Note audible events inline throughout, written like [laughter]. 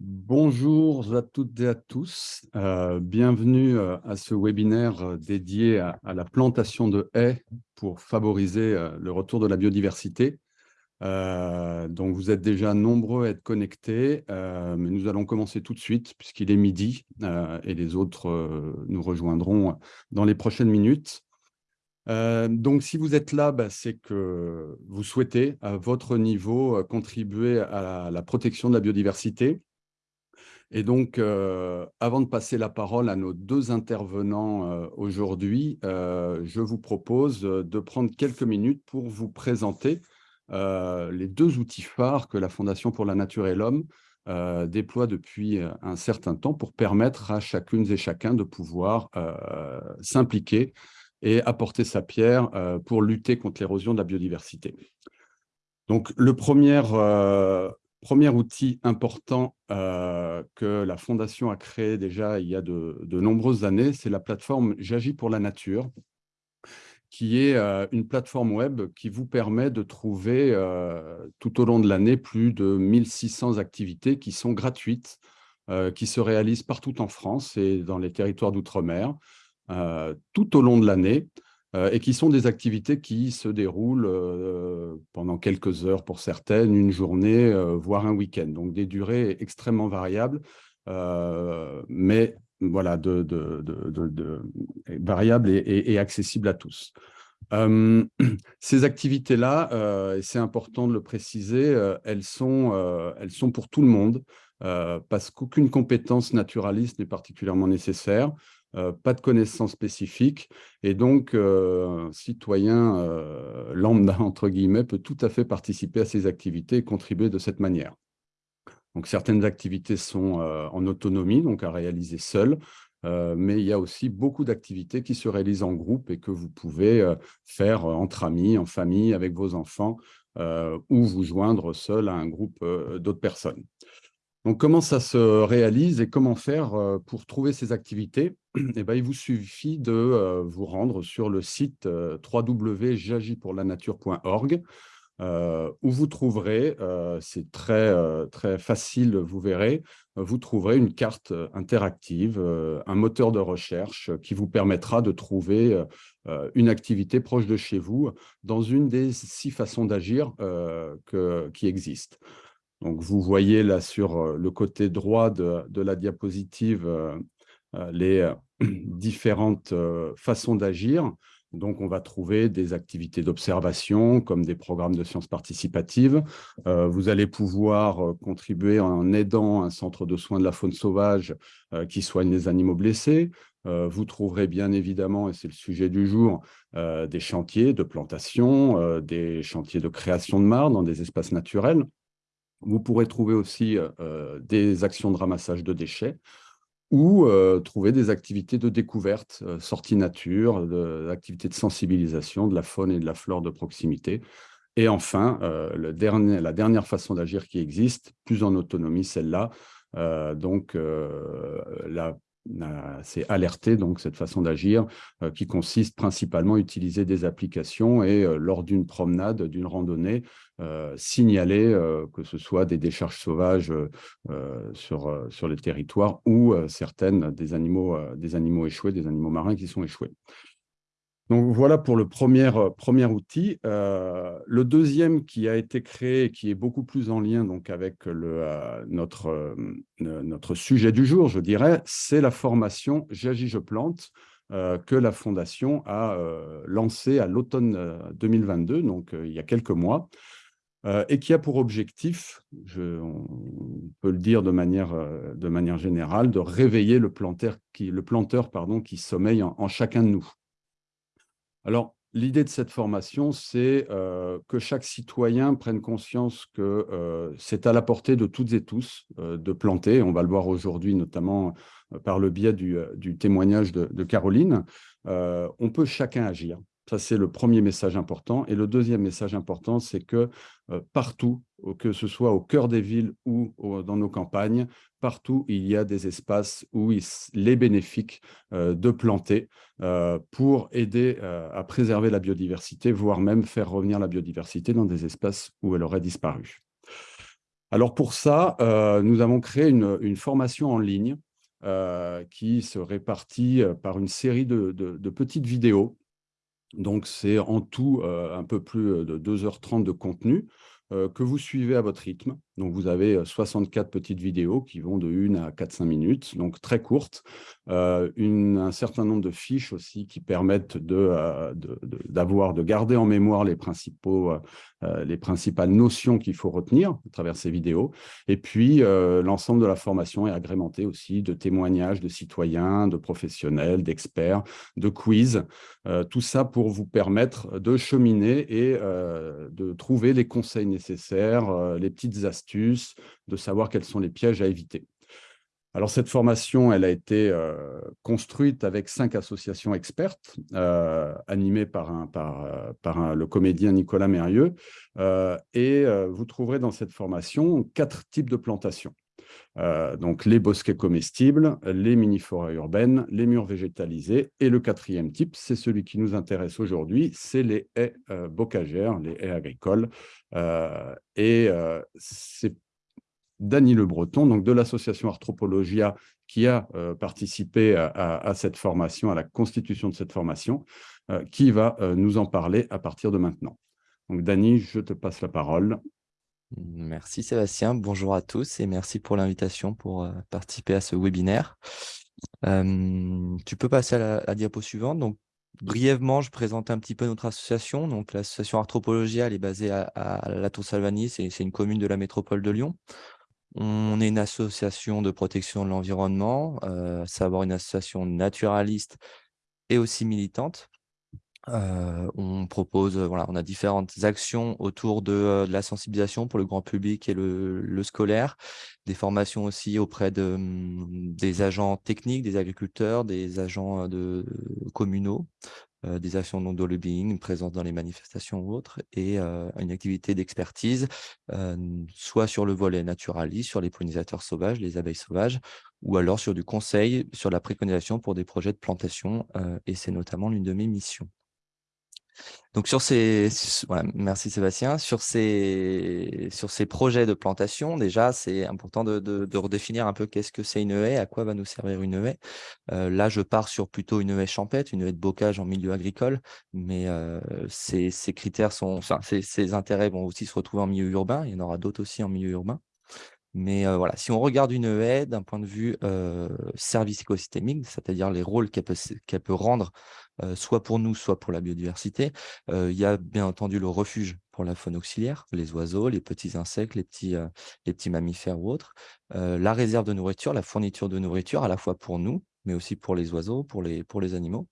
Bonjour à toutes et à tous. Euh, bienvenue euh, à ce webinaire euh, dédié à, la plantation de haies pour favoriser le retour de la biodiversité. donc, vous êtes déjà nombreux à être connectés, mais nous allons commencer tout de suite puisqu'il est midi et les autres nous rejoindront dans les prochaines minutes. donc, si vous êtes là, bah, c'est que vous souhaitez, à votre niveau, contribuer à la protection de la biodiversité. Et donc, euh, avant de passer la parole à nos deux intervenants euh, aujourd'hui, euh, je vous propose de prendre quelques minutes pour vous présenter les deux outils phares que la Fondation pour la Nature et l'Homme déploie depuis un certain temps pour permettre à chacune et chacun de pouvoir s'impliquer et apporter sa pierre pour lutter contre l'érosion de la biodiversité. Donc, le premier Premier outil important euh, que la Fondation a créé déjà il y a de, nombreuses années, c'est la plateforme J'agis pour la nature, qui est euh, une plateforme web qui vous permet de trouver euh, tout au long de l'année plus de 1600 activités qui sont gratuites, qui se réalisent partout en France et dans les territoires d'outre-mer, tout au long de l'année. Euh, et qui sont des activités qui se déroulent euh, pendant quelques heures pour certaines, une journée, euh, voire un week-end. Donc des durées extrêmement variables, mais voilà, variables et, accessibles à tous. [clears throat] ces activités-là, et c'est important de le préciser, elles sont pour tout le monde, parce qu'aucune compétence naturaliste n'est particulièrement nécessaire. Euh, pas de connaissances spécifiques, et donc euh, un citoyen euh, lambda, [laughs] entre guillemets, peut tout à fait participer à ces activités et contribuer de cette manière. Donc certaines activités sont en autonomie, donc à réaliser seul, mais il y a aussi beaucoup d'activités qui se réalisent en groupe et que vous pouvez faire entre amis, en famille, avec vos enfants, ou vous joindre seul à un groupe d'autres personnes. Donc, comment ça se réalise et comment faire euh, pour trouver ces activités? [clears throat] Eh ben, Il vous suffit de euh, vous rendre sur le site euh, www.jagipourlanature.org où vous trouverez, c'est très, très facile, vous verrez, vous trouverez une carte interactive, un moteur de recherche qui vous permettra de trouver une activité proche de chez vous dans une des six façons d'agir qui existent. Donc, vous voyez là sur euh, le côté droit de, la diapositive euh, euh, les [clears throat] différentes façons d'agir. Donc, on va trouver des activités d'observation, comme des programmes de sciences participatives. vous allez pouvoir contribuer en aidant un centre de soins de la faune sauvage qui soigne les animaux blessés. vous trouverez bien évidemment, et c'est le sujet du jour, des chantiers de plantation, des chantiers de création de mares dans des espaces naturels. Vous pourrez trouver aussi euh, euh, des actions de ramassage de déchets ou euh, trouver des activités de découverte, sortie nature, de, activités de sensibilisation de la faune et de la flore de proximité. Et enfin, la dernière façon d'agir qui existe, plus en autonomie, celle-là, donc la c'est alerter donc cette façon d'agir euh, qui consiste principalement à utiliser des applications et euh, lors d'une promenade, d'une randonnée, euh, signaler que ce soit des décharges sauvages sur, sur les territoires ou certaines des animaux, des animaux échoués, des animaux marins qui sont échoués. Donc voilà pour le premier, euh, premier outil. Euh, le deuxième qui a été créé, qui est beaucoup plus en lien donc, avec euh, notre, sujet du jour, je dirais, c'est la formation J'agis, je plante, que la Fondation a lancée à l'automne 2022, donc il y a quelques mois, et qui a pour objectif, je, on peut le dire de manière, générale, de réveiller le planteur qui, le planteur, qui sommeille en chacun de nous. Alors, l'idée de cette formation, c'est euh, que chaque citoyen prenne conscience que euh, c'est à la portée de toutes et tous euh, de planter. On va le voir aujourd'hui, notamment par le biais du, témoignage de Caroline. on peut chacun agir. Ça, c'est le premier message important. Et le deuxième message important, c'est que euh, partout, que ce soit au cœur des villes ou dans nos campagnes, partout, il y a des espaces où il est bénéfique euh, de planter euh, pour aider à préserver la biodiversité, voire même faire revenir la biodiversité dans des espaces où elle aurait disparu. Alors pour ça, nous avons créé une, formation en ligne qui se répartit par une série de petites vidéos. Donc c'est en tout un peu plus de 2h30 de contenu que vous suivez à votre rythme. Donc, vous avez 64 petites vidéos qui vont de 1 à 4-5 minutes, donc très courtes. un certain nombre de fiches aussi qui permettent de, d'avoir, de, garder en mémoire les, principaux, les principales notions qu'il faut retenir à travers ces vidéos. Et puis, l'ensemble de la formation est agrémenté aussi de témoignages de citoyens, de professionnels, d'experts, de quiz. tout ça pour vous permettre de cheminer et de trouver les conseils nécessaires, les petites astuces de savoir quels sont les pièges à éviter. Alors, cette formation, elle a été euh, construite avec cinq associations expertes, euh, animées par, euh, le comédien Nicolas Mérieux. et vous trouverez dans cette formation quatre types de plantations. Donc, les bosquets comestibles, les mini-forêts urbaines, les murs végétalisés. Et le quatrième type, c'est celui qui nous intéresse aujourd'hui, c'est les haies bocagères, les haies agricoles. et c'est Dany Le Breton, donc de l'association Arthropologia, qui a euh, participé à, cette formation, à la constitution de cette formation, euh, qui va euh, nous en parler à partir de maintenant. Donc Dany, je te passe la parole. Merci Sébastien, bonjour à tous et merci pour l'invitation pour participer à ce webinaire. tu peux passer à la, diapo suivante. Donc, brièvement, je présente un petit peu notre association. Donc, l'association Arthropologia, elle est basée à, La Tour-Salvani, c'est une commune de la métropole de Lyon. On est une association de protection de l'environnement, euh, savoir une association naturaliste et aussi militante. On propose, voilà, on a différentes actions autour de, la sensibilisation pour le grand public et le, scolaire, des formations aussi auprès hum, des agents techniques, des agriculteurs, des agents de, communaux, des actions de lobbying, présence dans les manifestations ou autres, et une activité d'expertise, soit sur le volet naturaliste, sur les pollinisateurs sauvages, les abeilles sauvages, ou alors sur du conseil, sur la préconisation pour des projets de plantation, et c'est notamment l'une de mes missions. Donc sur ces, merci Sébastien, sur ces, sur ces projets de plantation, déjà c'est important de, redéfinir un peu qu'est-ce que c'est une haie, à quoi va nous servir une haie. Euh, là je pars sur plutôt une haie champêtre, une haie de bocage en milieu agricole, mais euh, ces, critères sont, enfin ces, intérêts vont aussi se retrouver en milieu urbain, il y en aura d'autres aussi en milieu urbain. Mais euh, voilà, si on regarde une haie d'un point de vue service écosystémique, c'est-à-dire les rôles qu'elle peut, rendre soit pour nous, soit pour la biodiversité. il y a bien entendu le refuge pour la faune auxiliaire, les oiseaux, les petits insectes, les petits, les petits mammifères ou autres. la réserve de nourriture, la fourniture de nourriture à la fois pour nous, mais aussi pour les oiseaux, pour les, pour les animaux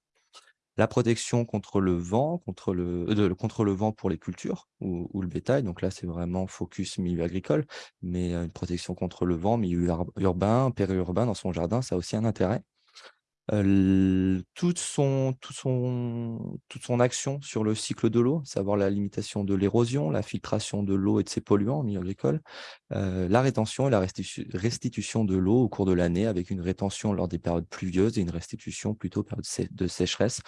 la protection contre le vent, contre le, contre le vent pour les cultures ou, ou le bétail. Donc là, c'est vraiment focus milieu agricole, mais une protection contre le vent, milieu urbain, périurbain dans son jardin, ça a aussi un intérêt toute, son, toute, son, toute son action sur le cycle de l'eau, savoir la limitation de l'érosion, la filtration de l'eau et de ses polluants en milieu agricole, la rétention et la restitution de l'eau au cours de l'année avec une rétention lors des périodes pluvieuses et une restitution plutôt période de sécheresse.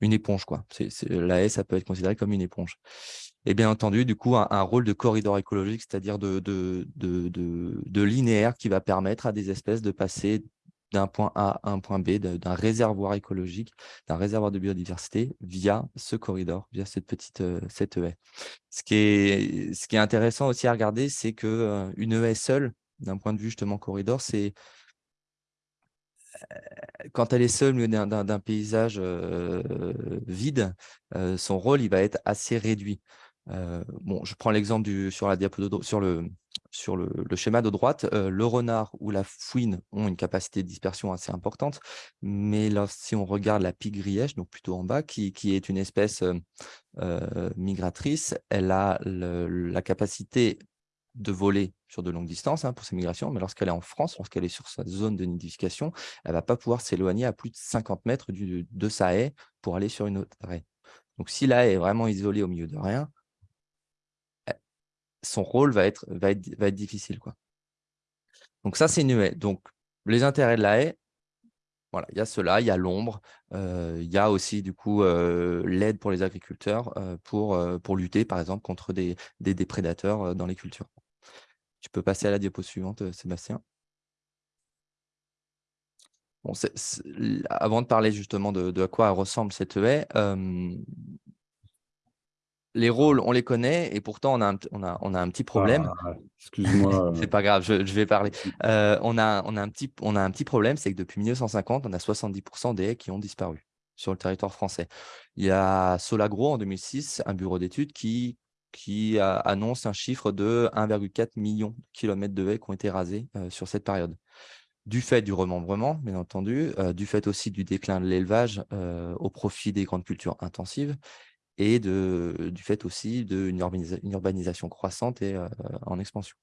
une éponge, quoi. la haie, ça peut être considéré comme une éponge. Et bien entendu, du coup, un, rôle de corridor écologique, c'est-à-dire de, de, de, de, linéaire qui va permettre à des espèces de passer d'un point A à un point B, d'un réservoir écologique, d'un réservoir de biodiversité via ce corridor, via cette petite euh, cette. Ce qui, est, intéressant aussi à regarder, c'est qu'une euh, une haie seule, d'un point de vue justement corridor, c'est euh, quand elle est seule au d'un paysage vide, son rôle il va être assez réduit. je prends l'exemple sur la diapo sur le sur le, schéma de droite, euh, le renard ou la fouine ont une capacité de dispersion assez importante, mais si on regarde la grièche, donc plutôt en bas, qui, est une espèce euh, euh, migratrice, elle a la capacité de voler sur de longues distances hein, pour ses migrations, mais lorsqu'elle est en France, lorsqu'elle est sur sa zone de nidification, elle ne va pas pouvoir s'éloigner à plus de 50 mètres de sa haie pour aller sur une autre haie. Donc si la haie est vraiment isolée au milieu de rien, son rôle va être, va être, difficile. Quoi. Donc ça, c'est une haie. Donc, les intérêts de la haie, voilà, il y a cela, il y a l'ombre, euh, il y a aussi du coup euh, l'aide pour les agriculteurs euh, pour, pour lutter par exemple contre des, des, prédateurs dans les cultures. Tu peux passer à la diapo suivante, Sébastien. Bon, avant de parler justement de, à quoi ressemble cette haie, les rôles, on les connaît et pourtant, on a un, on a, on a un petit problème. Ah, excuse-moi. [laughs] c'est pas grave, je, vais parler. on, a, on, a un petit, on a un petit problème, c'est que depuis 1950, on a 70% des haies qui ont disparu sur le territoire français. Il y a Solagro en 2006, un bureau d'études qui, qui annonce un chiffre de 1,4 million de kilomètres de haies qui ont été rasés sur cette période du fait du remembrement, bien entendu, du fait aussi du déclin de l'élevage au profit des grandes cultures intensives, et de, du fait aussi d'une urbanisation croissante et en expansion.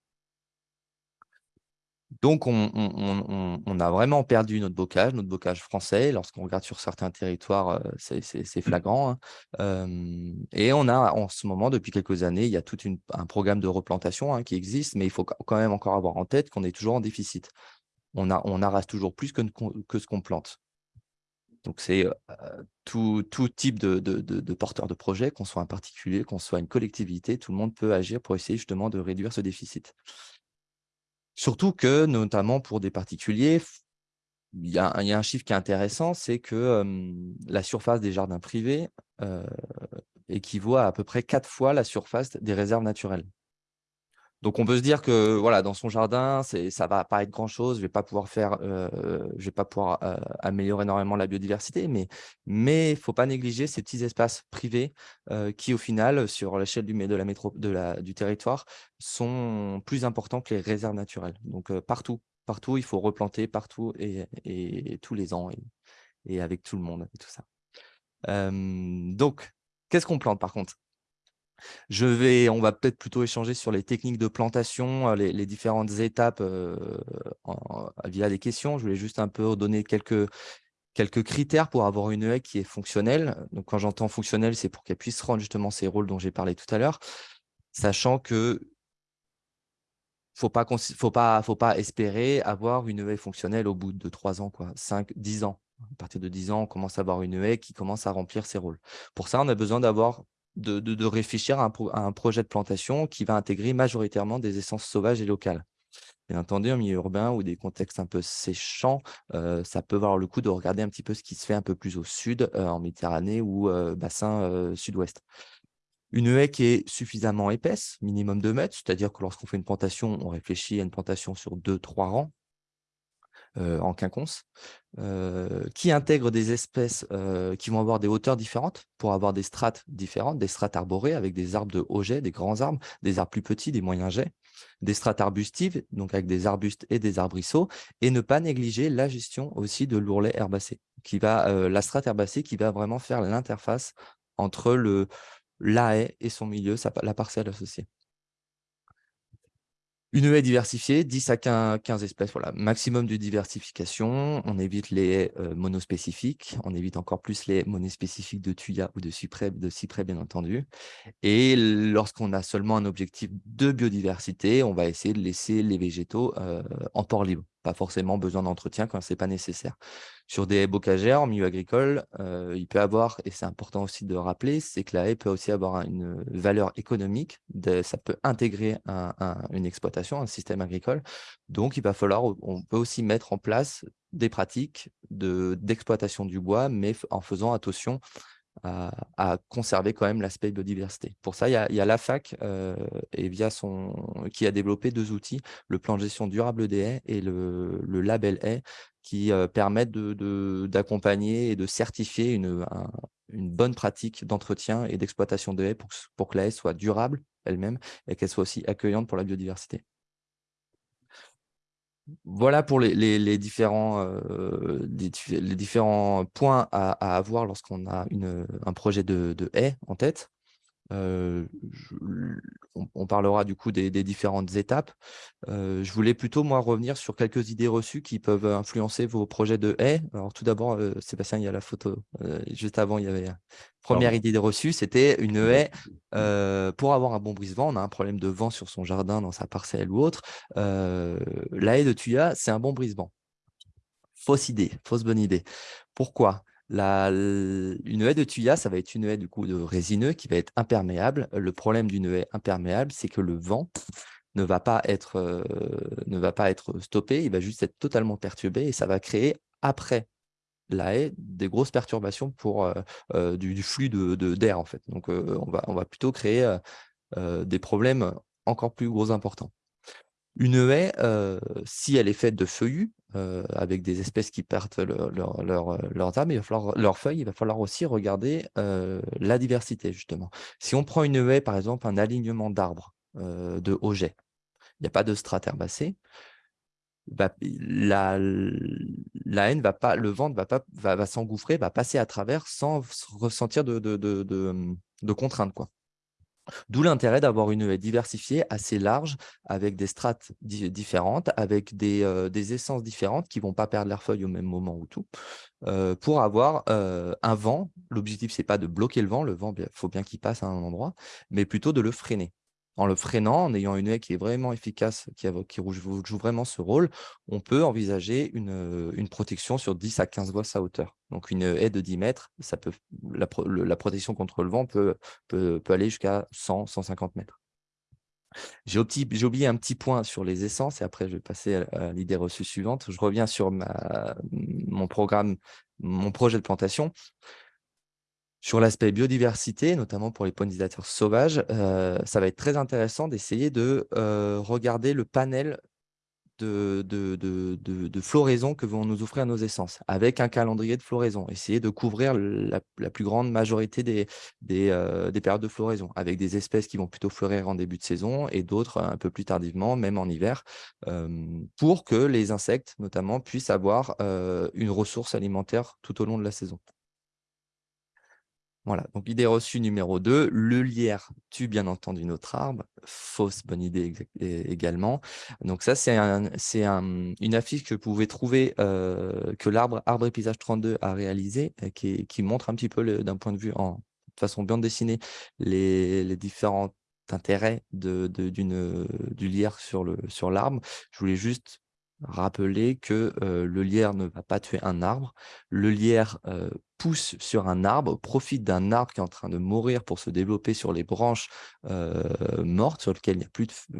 Donc, on, a vraiment perdu notre bocage, notre bocage français. Lorsqu'on regarde sur certains territoires, c'est mmh. flagrant. Hein. et on a en ce moment, depuis quelques années, il y a tout un programme de replantation hein, qui existe, mais il faut quand même encore avoir en tête qu'on est toujours en déficit. On, a, on arrase toujours plus que, que ce qu'on plante. Donc, c'est tout, type de, de, porteur de projet, qu'on soit un particulier, qu'on soit une collectivité, tout le monde peut agir pour essayer justement de réduire ce déficit. Surtout que, notamment pour des particuliers, il y, a, un chiffre qui est intéressant, c'est que la surface des jardins privés équivaut à à peu près quatre fois la surface des réserves naturelles. Donc, on peut se dire que voilà, dans son jardin, ça va pas être grand-chose, je ne vais pas pouvoir, faire, euh, je vais pas pouvoir euh, améliorer énormément la biodiversité, mais il ne faut pas négliger ces petits espaces privés euh, qui, au final, sur l'échelle du, de la métro, du territoire, sont plus importants que les réserves naturelles. Donc, partout, partout, il faut replanter partout et, tous les ans et, avec tout le monde et tout ça. donc, qu'est-ce qu'on plante par contre? Je vais, on va peut-être plutôt échanger sur les techniques de plantation, euh, les, différentes étapes euh, via des questions. Je voulais juste un peu donner quelques, quelques critères pour avoir une haie qui est fonctionnelle. Donc, quand j'entends fonctionnelle, c'est pour qu'elle puisse rendre justement ces rôles dont j'ai parlé tout à l'heure, sachant que faut pas faut pas faut pas espérer avoir une haie fonctionnelle au bout de 3 ans quoi 5 10 ans à partir de 10 ans on commence à avoir une haie qui commence à remplir ses rôles pour ça on a besoin d'avoir de, réfléchir à un, projet de plantation qui va intégrer majoritairement des essences sauvages et locales. Bien entendu, en milieu urbain ou des contextes un peu séchants, euh, ça peut valoir le coup de regarder un petit peu ce qui se fait un peu plus au sud, euh, en Méditerranée ou euh, bassin sud-ouest. Une haie qui est suffisamment épaisse, minimum 2 mètres, c'est-à-dire que lorsqu'on fait une plantation, on réfléchit à une plantation sur 2-3 rangs, en quinconce, qui intègre des espèces qui vont avoir des hauteurs différentes pour avoir des strates différentes, des strates arborées avec des arbres de haut jet, des grands arbres, des arbres plus petits, des moyens jets, des strates arbustives, donc avec des arbustes et des arbrisseaux, et ne pas négliger la gestion aussi de l'ourlet herbacé, qui va, la strate herbacée qui va vraiment faire l'interface entre le, la haie et son milieu, la parcelle associée. Une haie diversifiée, 10 à 15 espèces, voilà, maximum de diversification. On évite les haies euh, monospécifiques, on évite encore plus les monospécifiques de tuya ou de cyprès, de cyprès bien entendu. Et lorsqu'on a seulement un objectif de biodiversité, on va essayer de laisser les végétaux euh, en port libre pas forcément besoin d'entretien quand ce n'est pas nécessaire. Sur des bocagères, en milieu agricole, euh, il peut avoir, et c'est important aussi de rappeler, c'est que la haie peut aussi avoir une valeur économique, ça peut intégrer une exploitation, un système agricole. Donc, il va falloir, on peut aussi mettre en place des pratiques d'exploitation du bois, mais en faisant attention à, conserver quand même l'aspect biodiversité. Pour ça, il y a, la fac euh, et via son, qui a développé deux outils, le plan de gestion durable des haies et le, label haie, qui euh, permettent d'accompagner et de certifier une, bonne pratique d'entretien et d'exploitation de haies pour, pour que la haie soit durable elle-même et qu'elle soit aussi accueillante pour la biodiversité. Voilà pour les, différents, euh, les différents points à, avoir lorsqu'on a un projet de, de haie en tête. Euh, on, parlera du coup des, différentes étapes. Euh, je voulais plutôt, moi, revenir sur quelques idées reçues qui peuvent influencer vos projets de haies. Alors, tout d'abord, Sébastien, il y a la photo. juste avant, il y avait première idée reçue, c'était une haie. pour avoir un bon brise-vent, on a un problème de vent sur son jardin, dans sa parcelle ou autre. la haie de Tuya, c'est un bon brise-vent. Fausse idée, fausse bonne idée. Pourquoi? Une haie de tuya, ça va être une haie du coup de résineux qui va être imperméable. Le problème d'une haie imperméable, c'est que le vent ne va pas être, ne va pas être stoppé, il va juste être totalement perturbé et ça va créer après la haie des grosses perturbations pour du, flux d'air de, en fait. Donc on, va, on va plutôt créer des problèmes encore plus gros importants. Une haie, si elle est faite de feuillus, avec des espèces qui perdent leur, leurs falloir, leurs feuilles, il va falloir aussi regarder la diversité, justement. Si on prend une haie, par exemple, un alignement d'arbres de haut il n'y a pas de strate herbacée, la, haine va pas, le vent va, pas, va, s'engouffrer, va passer à travers sans ressentir de, contraintes. D'où l'intérêt d'avoir une haie diversifiée, assez large, avec des strates différentes, avec des, euh, des, essences différentes qui ne vont pas perdre leurs feuilles au même moment ou tout, euh, pour avoir euh, un vent. L'objectif, ce n'est pas de bloquer le vent, le vent, il faut bien qu'il passe à un endroit, mais plutôt de le freiner en le freinant, en ayant une haie qui est vraiment efficace, qui, joue vraiment ce rôle, on peut envisager une, protection sur 10 à 15 fois sa hauteur. Donc une haie de 10 mètres, la, protection contre le vent peut, aller jusqu'à 100, 150 mètres. J'ai oublié un petit point sur les essences et après je vais passer à, l'idée reçue suivante. Je reviens sur mon programme, mon projet de plantation. Sur l'aspect biodiversité, notamment pour les pollinisateurs sauvages, euh, ça va être très intéressant d'essayer de euh, regarder le panel de, floraison que vont nous offrir nos essences, avec un calendrier de floraison. Essayer de couvrir la, plus grande majorité euh, des, périodes de floraison, avec des espèces qui vont plutôt fleurir en début de saison et d'autres un peu plus tardivement, même en hiver, pour que les insectes, notamment, puissent avoir une ressource alimentaire tout au long de la saison. Voilà, donc idée reçue numéro 2, le lierre tue bien entendu notre arbre, fausse bonne idée également. Donc ça, c'est une affiche que vous pouvez trouver, euh, que l'arbre Arbre et Paysage 32 a réalisé, euh, qui, montre un petit peu d'un point de vue, de façon bien dessinée, les, différents intérêts de, du lierre sur l'arbre. Je voulais juste rappeler que le lierre ne va pas tuer un arbre. Le lierre pousse sur un arbre, profite d'un arbre qui est en train de mourir pour se développer sur les branches mortes, sur lesquelles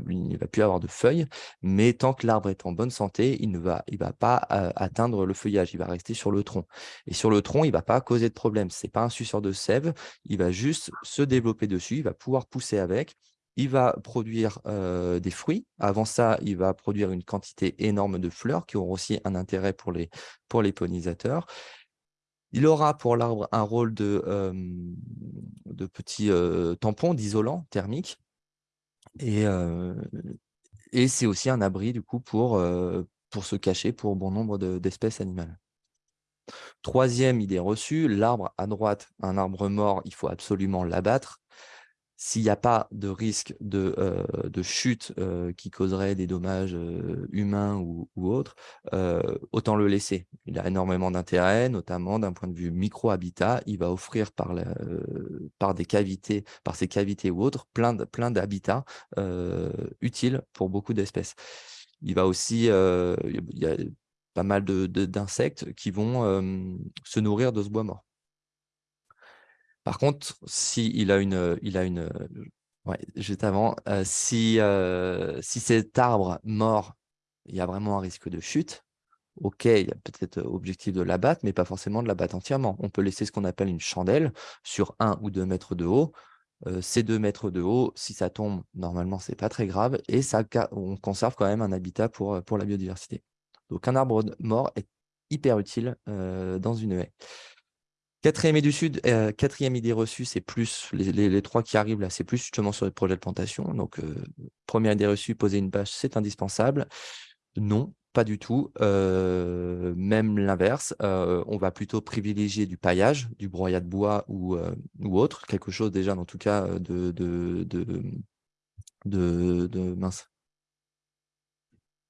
il n'y va plus avoir de feuilles. Mais tant que l'arbre est en bonne santé, il ne va, va pas atteindre le feuillage, il va rester sur le tronc. Et sur le tronc, il ne va pas causer de problème. Ce n'est pas un suceur de sève, il va juste se développer dessus, il va pouvoir pousser avec il va produire des fruits. Avant ça, il va produire une quantité énorme de fleurs qui auront aussi un intérêt pour les, pollinisateurs. Il aura pour l'arbre un rôle de, de petit tampon, d'isolant thermique. Et, c'est aussi un abri du coup pour se cacher pour bon nombre d'espèces animales. Troisième idée reçue, l'arbre à droite, un arbre mort, il faut absolument l'abattre s'il n'y a pas de risque de, euh, chute euh, qui causerait des dommages euh, humains ou, autres, autant le laisser. Il a énormément d'intérêt, notamment d'un point de vue micro-habitat. Il va offrir par, par des cavités, par ces cavités ou autres, plein d'habitats utiles pour beaucoup d'espèces. Il va aussi, il y a pas mal d'insectes qui vont se nourrir de ce bois mort. Par contre, si a une, il a une, ouais, juste avant, si, si cet arbre mort, il y a vraiment un risque de chute, ok, il y a peut-être objectif de l'abattre, mais pas forcément de l'abattre entièrement. On peut laisser ce qu'on appelle une chandelle sur un ou deux mètres de haut. ces deux mètres de haut, si ça tombe, normalement, c'est pas très grave et ça, on conserve quand même un habitat pour, pour la biodiversité. Donc, un arbre mort est hyper utile dans une haie. Quatrième idée, sud, euh, quatrième idée reçue, c'est plus, les, trois qui arrivent là, c'est plus justement sur les projets de plantation. Donc, euh, première idée reçue, poser une bâche, c'est indispensable. Non, pas du tout. Euh, même l'inverse, on va plutôt privilégier du paillage, du broyat de bois ou, ou autre, quelque chose déjà, en tout cas, de, de, de, de, mince.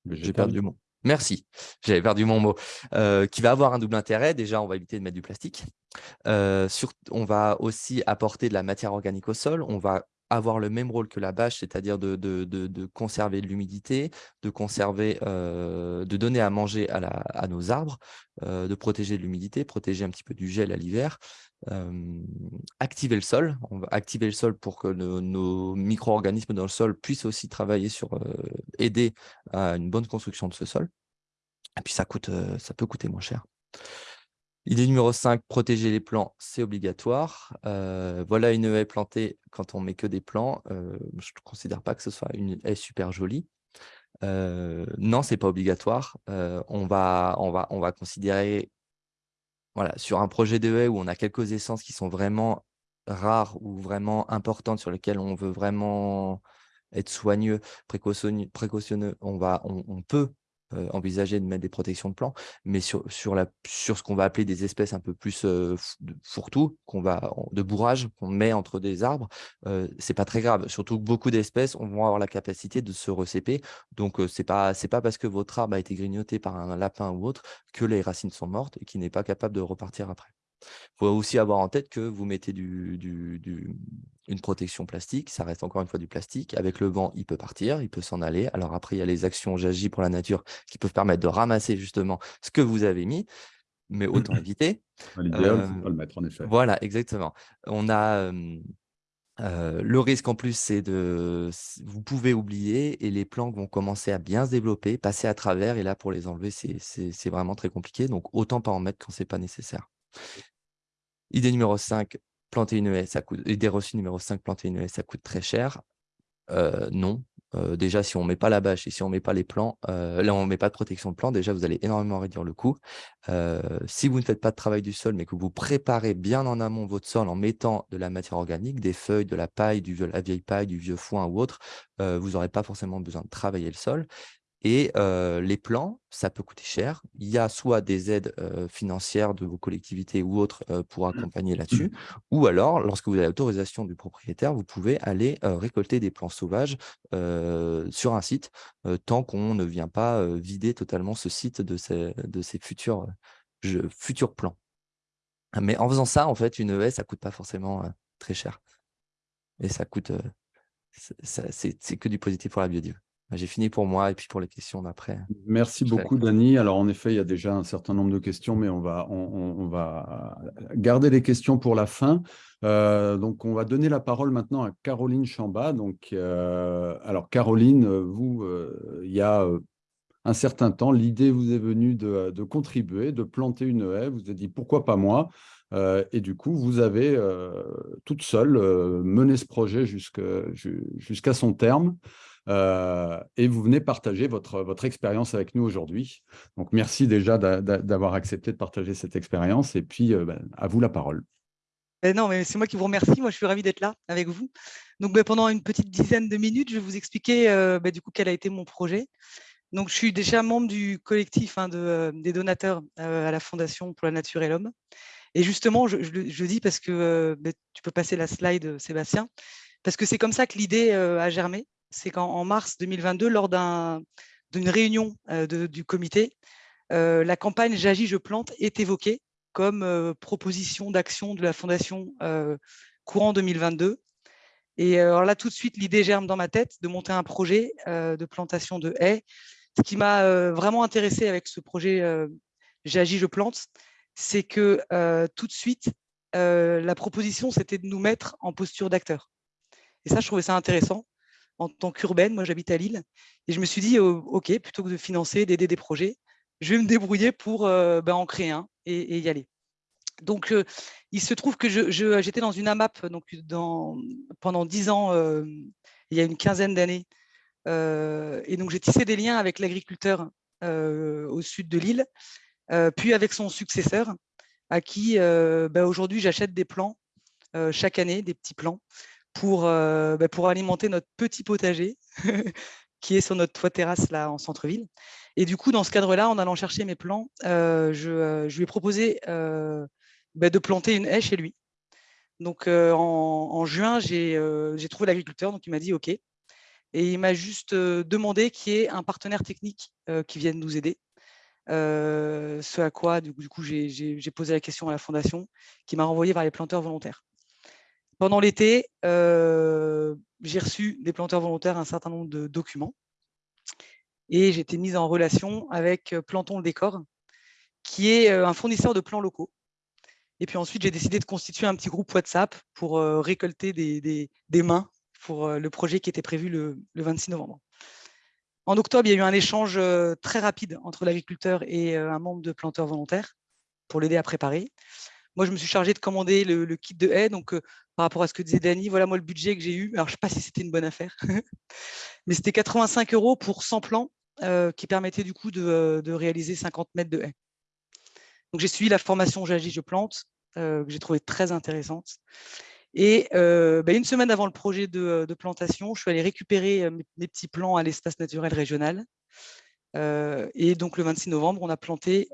J'ai perdu le mot. Merci, j'avais perdu mon mot. qui va avoir un double intérêt. Déjà, on va éviter de mettre du plastique. on va aussi apporter de la matière organique au sol. On va avoir le même rôle que la bâche, c'est-à-dire de, conserver de l'humidité, de conserver, de donner à manger à, nos arbres, de protéger de l'humidité, protéger un petit peu du gel à l'hiver, activer le sol. On va activer le sol pour que nos, micro-organismes dans le sol puissent aussi travailler sur aider à une bonne construction de ce sol. Et puis ça, coûte, ça peut coûter moins cher. Idée numéro 5, protéger les plants, c'est obligatoire. voilà une haie plantée quand on met que des plants. je ne considère pas que ce soit une haie super jolie. non, ce n'est pas obligatoire. on va considérer, voilà, sur un projet de haie où on a quelques essences qui sont vraiment rares ou vraiment importantes, sur lesquelles on veut vraiment être soigneux, précautionneux, on, va, on peut euh, envisager de mettre des protections de plants, mais sur, la, sur ce qu'on va appeler des espèces un peu plus euh, fourre-tout, de bourrage qu'on met entre des arbres, euh, c'est pas très grave. Surtout que beaucoup d'espèces vont avoir la capacité de se recéper. Donc, ce c'est pas, pas parce que votre arbre a été grignoté par un lapin ou autre que les racines sont mortes et qu'il n'est pas capable de repartir après. Il faut aussi avoir en tête que vous mettez du, une protection plastique, ça reste encore une fois du plastique. Avec le vent, il peut partir, il peut s'en aller. Alors après, il y a les actions J'agis pour la nature qui peuvent permettre de ramasser justement ce que vous avez mis, mais [clears throat] autant éviter. L'idéal, c'est pas le mettre en effet. Voilà, exactement. On a le risque en plus, c'est de, vous pouvez oublier et les plantes vont commencer à bien se développer, passer à travers. Et là, pour les enlever, c'est vraiment très compliqué. Donc, autant pas en mettre quand c'est pas nécessaire. Idée numéro 5, planter une haie, ça coûte. Idée reçue numéro 5, planter une haie, ça coûte très cher. Euh, non. Euh, déjà, si on ne met pas la bâche et si on ne met pas les plants, euh, là, on ne met pas de protection de plants, déjà, vous allez énormément réduire le coût. si vous ne faites pas de travail du sol, mais que vous préparez bien en amont votre sol en mettant de la matière organique, des feuilles, de la paille, du, de la vieille paille, du vieux foin ou autre, vous n'aurez pas forcément besoin de travailler le sol. Et les plans, ça peut coûter cher. Il y a soit des aides financières de vos collectivités ou autres pour mmh. accompagner là-dessus, ou alors, lorsque vous avez l'autorisation du propriétaire, vous pouvez aller récolter des plants sauvages sur un site, tant qu'on ne vient pas vider totalement ce site de ces futurs, futurs plans. Mais en faisant ça, en fait, une haie, ça ne coûte pas forcément très cher. Et ça coûte, c'est que du positif pour la biodiversité. Bah, j'ai fini pour moi et puis pour les questions d'après. Merci beaucoup, Dani. Alors, en effet, il y a déjà un certain nombre de questions, mais on va, on, va garder les questions pour la fin. Euh, donc, on va donner la parole maintenant à Caroline Chamba. Donc, euh, alors, Caroline, vous, euh, il y a un certain temps, l'idée vous est venue de, de, contribuer, de planter une haie. Vous êtes dit, pourquoi pas moi? Et du coup, vous avez toute seule mené ce projet jusqu'à son terme. Euh, et vous venez partager votre, votre expérience avec nous aujourd'hui. Donc, merci déjà d'avoir accepté de partager cette expérience. Et puis, euh, ben, à vous la parole. Eh non, mais c'est moi qui vous remercie. Moi, je suis ravi d'être là avec vous. Donc, ben, pendant une petite dizaine de minutes, je vais vous expliquer euh, ben, du coup quel a été mon projet. Donc, je suis déjà membre du collectif hein, de, des donateurs à la Fondation pour la Nature et l'Homme. Et justement, je, je, dis parce que tu peux passer la slide, Sébastien, parce que c'est comme ça que l'idée a germé c'est qu'en mars 2022, lors d'une réunion euh, du comité, euh, la campagne J'agis, je plante est évoquée comme euh, proposition d'action de la Fondation courant 2022. Et là, tout de suite, l'idée germe dans ma tête de monter un projet de plantation de haies. Ce qui m'a vraiment intéressé avec ce projet J'agis, je plante, c'est que tout de suite, la proposition, c'était de nous mettre en posture d'acteur. Et ça, je trouvais ça intéressant en tant qu'urbaine. Moi, j'habite à Lille. Et je me suis dit, oh, OK, plutôt que de financer, d'aider des projets, je vais me débrouiller pour euh, ben, en créer un et, y aller. Donc, il se trouve que j'étais dans une AMAP pendant dix ans, il y a une quinzaine d'années. et donc, j'ai tissé des liens avec l'agriculteur au sud de Lille, puis avec son successeur, à qui ben, aujourd'hui j'achète des plants chaque année, des petits plants, pour, euh, bah, pour alimenter notre petit potager [laughs] qui est sur notre toit terrasse là en centre-ville. Et du coup, dans ce cadre-là, en allant chercher mes plants, euh, euh, je, lui ai proposé bah, de planter une haie chez lui. Donc en, juin, j'ai trouvé l'agriculteur, donc il m'a dit OK. Et il m'a juste demandé qu'il y ait un partenaire technique qui vienne nous aider. ce à quoi, du coup, j'ai posé la question à la fondation qui m'a renvoyé vers les planteurs volontaires. Pendant l'été, j'ai reçu des planteurs volontaires un certain nombre de documents et j'ai été mise en relation avec Planton le Décor, qui est un fournisseur de plans locaux. Et puis ensuite, j'ai décidé de constituer un petit groupe WhatsApp pour récolter des, mains pour le projet qui était prévu le, 26 novembre. En octobre, il y a eu un échange très rapide entre l'agriculteur et un membre de planteurs volontaires pour l'aider à préparer. Moi, je me suis chargé de commander le, kit de haie. Donc, par rapport à ce que disait Dany, voilà moi le budget que j'ai eu. Alors, je ne sais pas si c'était une bonne affaire, [laughs] mais c'était 85 euros pour 100 plans qui permettaient du coup de, réaliser 50 mètres de haie. Donc, j'ai suivi la formation J'agis, je plante, que j'ai trouvé très intéressante. Et bah, une semaine avant le projet de, plantation, je suis allé récupérer mes, petits plans à l'espace naturel régional. et donc, le 26 novembre, on a planté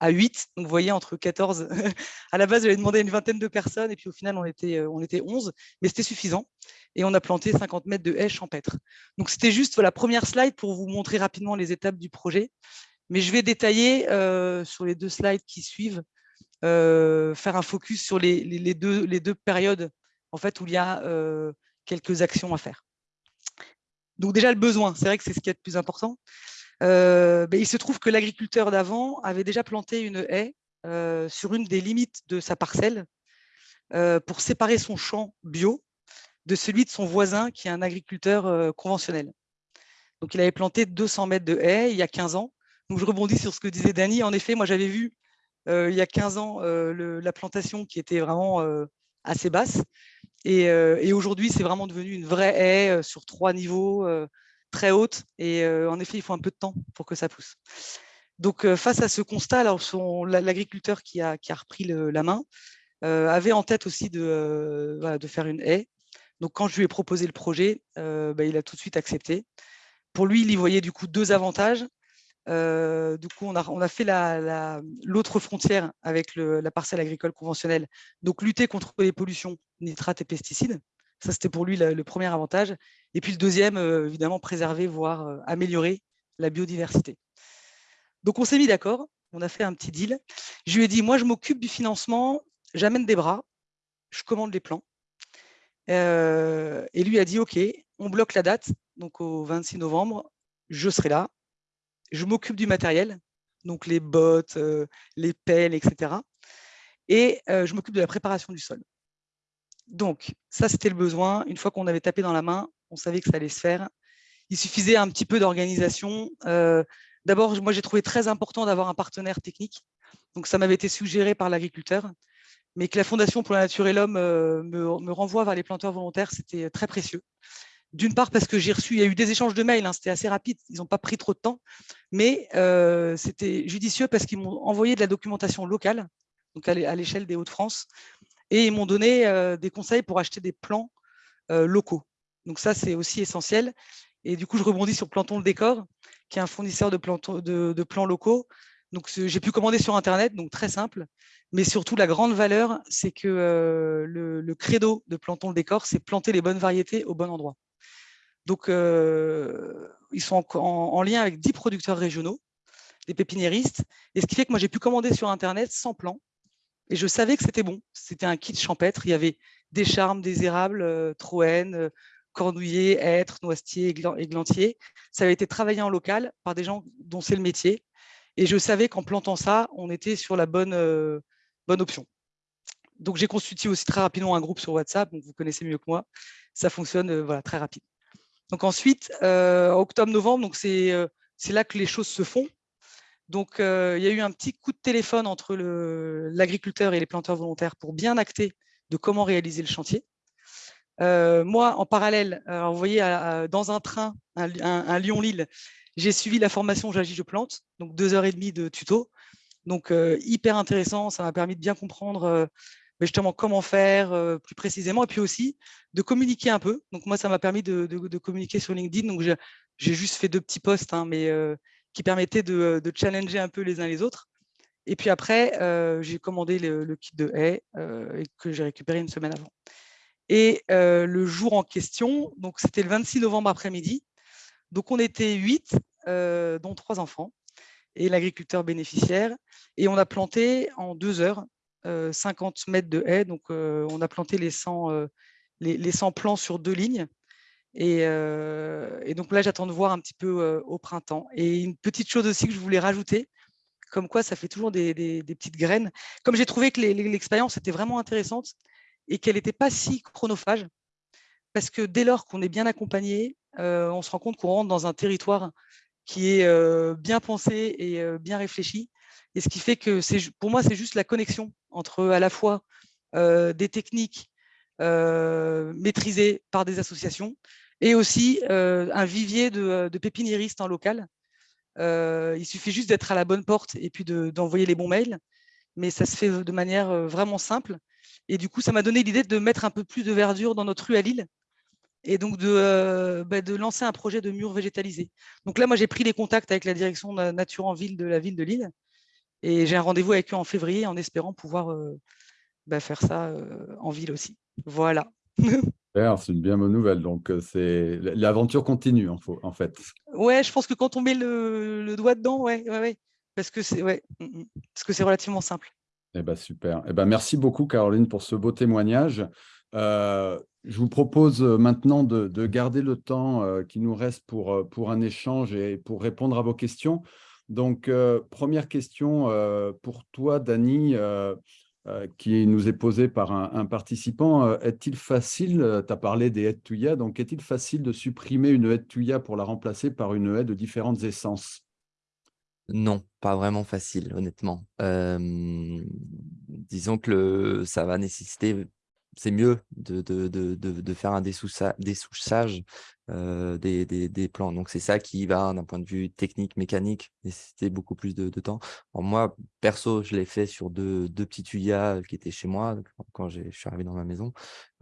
à 8. Donc, vous voyez, entre 14, [laughs] à la base, j'avais demandé une vingtaine de personnes, et puis au final, on était, on était 11, mais c'était suffisant. Et on a planté 50 mètres de haies champêtres. Donc, c'était juste la première slide pour vous montrer rapidement les étapes du projet. Mais je vais détailler sur les deux slides qui suivent euh, faire un focus sur les, deux, les deux périodes en fait, où il y a euh, quelques actions à faire. Donc déjà, le besoin, c'est vrai que c'est ce qui est le plus important. Euh, ben, il se trouve que l'agriculteur d'avant avait déjà planté une haie sur une des limites de sa parcelle pour séparer son champ bio de celui de son voisin qui est un agriculteur conventionnel. Donc, il avait planté 200 mètres de haie il y a 15 ans. Donc, je rebondis sur ce que disait Dany. En effet, moi, j'avais vu euh, il y a 15 ans euh, la plantation qui était vraiment euh, assez basse. Et, aujourd'hui, c'est vraiment devenu une vraie haie sur trois niveaux, très haute. Et en effet, il faut un peu de temps pour que ça pousse. Donc, face à ce constat, l'agriculteur qui a, qui a, repris la main avait en tête aussi de, faire une haie. Donc, quand je lui ai proposé le projet, bah, il a tout de suite accepté. Pour lui, il y voyait du coup deux avantages. Euh, du coup, on a, fait l'autre frontière avec la parcelle agricole conventionnelle. Donc, lutter contre les pollutions, nitrates et pesticides. Ça, c'était pour lui le, premier avantage. Et puis le deuxième, euh, évidemment, préserver, voire euh, améliorer la biodiversité. Donc, on s'est mis d'accord. On a fait un petit deal. Je lui ai dit, moi, je m'occupe du financement, j'amène des bras, je commande les plans. et lui a dit, OK, on bloque la date, donc au 26 novembre, je serai là, je m'occupe du matériel, donc les bottes, euh, les pelles, etc. Et euh, je m'occupe de la préparation du sol. Donc, ça, c'était le besoin. Une fois qu'on avait tapé dans la main, on savait que ça allait se faire. Il suffisait un petit peu d'organisation. Euh, d'abord, moi, j'ai trouvé très important d'avoir un partenaire technique. Donc, ça m'avait été suggéré par l'agriculteur. Mais que la Fondation pour la Nature et l'Homme me, me renvoie vers les planteurs volontaires, c'était très précieux. D'une part parce que j'ai reçu, il y a eu des échanges de mails, hein, c'était assez rapide, ils n'ont pas pris trop de temps, mais euh, c'était judicieux parce qu'ils m'ont envoyé de la documentation locale, donc à l'échelle des Hauts-de-France, et ils m'ont donné euh, des conseils pour acheter des plans euh, locaux. Donc ça, c'est aussi essentiel. Et du coup, je rebondis sur Planton le Décor, qui est un fournisseur de, plans locaux. Donc j'ai pu commander sur Internet, donc très simple. Mais surtout, la grande valeur, c'est que le, le, credo de Planton le Décor, c'est planter les bonnes variétés au bon endroit. Donc, euh, ils sont en, lien avec 10 producteurs régionaux, des pépiniéristes, et ce qui fait que moi, j'ai pu commander sur Internet sans plan, et je savais que c'était bon. C'était un kit champêtre, il y avait des charmes, des érables, euh, troènes, euh, cornouillers, hêtres, noisetiers, églantiers. Ça avait été travaillé en local par des gens dont c'est le métier, et je savais qu'en plantant ça, on était sur la bonne, bonne option. Donc, j'ai constitué aussi très rapidement un groupe sur WhatsApp, donc vous connaissez mieux que moi. Ça fonctionne voilà, très rapide. Donc ensuite, euh, octobre-novembre, euh, c'est là que les choses se font. Donc euh, il y a eu un petit coup de téléphone entre l'agriculteur et les planteurs volontaires pour bien acter de comment réaliser le chantier. moi, en parallèle, vous voyez, dans un train, un, Lyon-Lille, j'ai suivi la formation J'agis, je plante, donc deux heures et demie de tuto. Donc, hyper intéressant, ça m'a permis de bien comprendre justement comment faire euh, plus précisément, et puis aussi de communiquer un peu. Donc moi, ça m'a permis de, communiquer sur LinkedIn. Donc j'ai juste fait deux petits posts, hein, mais euh, qui permettaient de, challenger un peu les uns les autres. Et puis après, euh, j'ai commandé le, kit de haie et que j'ai récupéré une semaine avant. Et le jour en question, donc c'était le 26 novembre après-midi. Donc on était huit, dont trois enfants et l'agriculteur bénéficiaire. Et on a planté en deux heures 50 mètres de haies. Donc, on a planté les 100, les, les 100 plants sur deux lignes. Et, et, donc là, j'attends de voir un petit peu au printemps. Et une petite chose aussi que je voulais rajouter, comme quoi ça fait toujours des, petites graines. Comme j'ai trouvé que l'expérience était vraiment intéressante et qu'elle n'était pas si chronophage, parce que dès lors qu'on est bien accompagné, on se rend compte qu'on rentre dans un territoire qui est bien pensé et bien réfléchi. Et ce qui fait que pour moi, c'est juste la connexion entre à la fois des techniques maîtrisées par des associations et aussi un vivier de, pépiniéristes en local. il suffit juste d'être à la bonne porte et puis d'envoyer les bons mails, mais ça se fait de manière vraiment simple. Et du coup, ça m'a donné l'idée de mettre un peu plus de verdure dans notre rue à Lille et donc de, bah, lancer un projet de mur végétalisé. Donc là, moi, j'ai pris les contacts avec la direction nature en ville de la ville de Lille et j'ai un rendez-vous avec eux en février en espérant pouvoir bah, faire ça en ville aussi. Voilà. [laughs] C'est une bien bonne nouvelle. Donc, c'est l'aventure continue, en fait. Ouais, je pense que quand on met le, doigt dedans, ouais, ouais, ouais, parce que c'est ouais, parce que c'est relativement simple. Eh ben, super. Eh ben, merci beaucoup, Caroline, pour ce beau témoignage. je vous propose maintenant de, garder le temps qui nous reste pour, pour un échange et pour répondre à vos questions. Donc, première question pour toi, Dani. Euh, qui nous est posé par un, participant. Euh, est-il facile, euh, tu as parlé des haies de Tuya, donc est-il facile de supprimer une haie de Tuya pour la remplacer par une haie de différentes essences? Non, pas vraiment facile, honnêtement. disons que ça va nécessiter c'est mieux de, de, de, de, faire un dessouchage euh, des, des, plans. Donc, c'est ça qui va, d'un point de vue technique, mécanique, nécessiter beaucoup plus de, temps. moi, perso, je l'ai fait sur deux, deux petits tuyas qui étaient chez moi quand je suis arrivé dans ma maison.